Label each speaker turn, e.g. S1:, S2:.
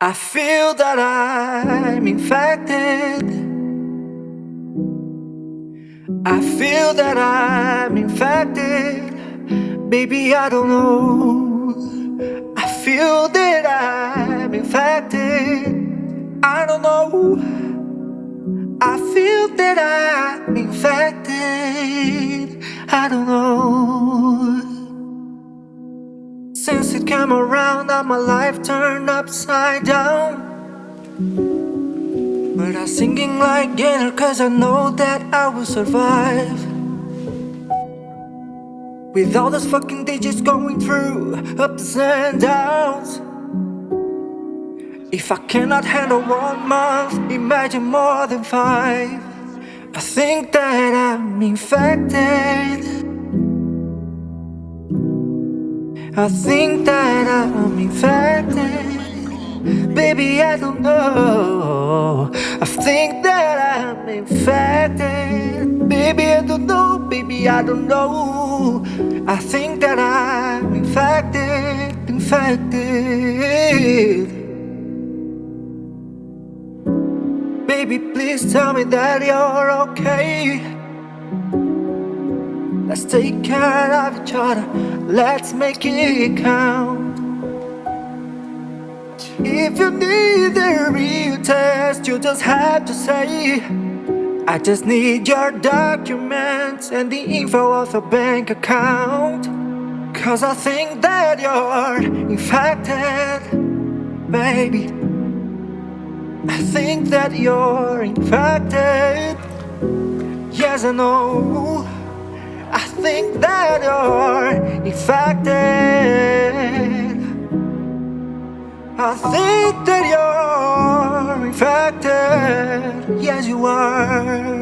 S1: I feel that I'm infected. I feel that I'm infected. Baby, I don't know. I feel that I'm infected. I don't know. I feel that I'm infected. I don't know. Since it came around, now my life turned upside down. But I'm singing like Gaynor, cause I know that I will survive. With all those fucking digits going through ups and downs. If I cannot handle one month, imagine more than five. I think that I'm infected. I think that I'm infected. Baby, I don't know. I think that I'm infected. Baby, I don't know. Baby, I don't know. I think that I'm infected Infected. Baby, please tell me that you're okay Let's take care of each other, let's make it count. If you need a real test, you just have to say, I just need your documents and the info of a bank account. Cause I think that you're infected, baby. I think that you're infected. Yes, I know. I think that you're infected. I think that you're infected. Yes, you are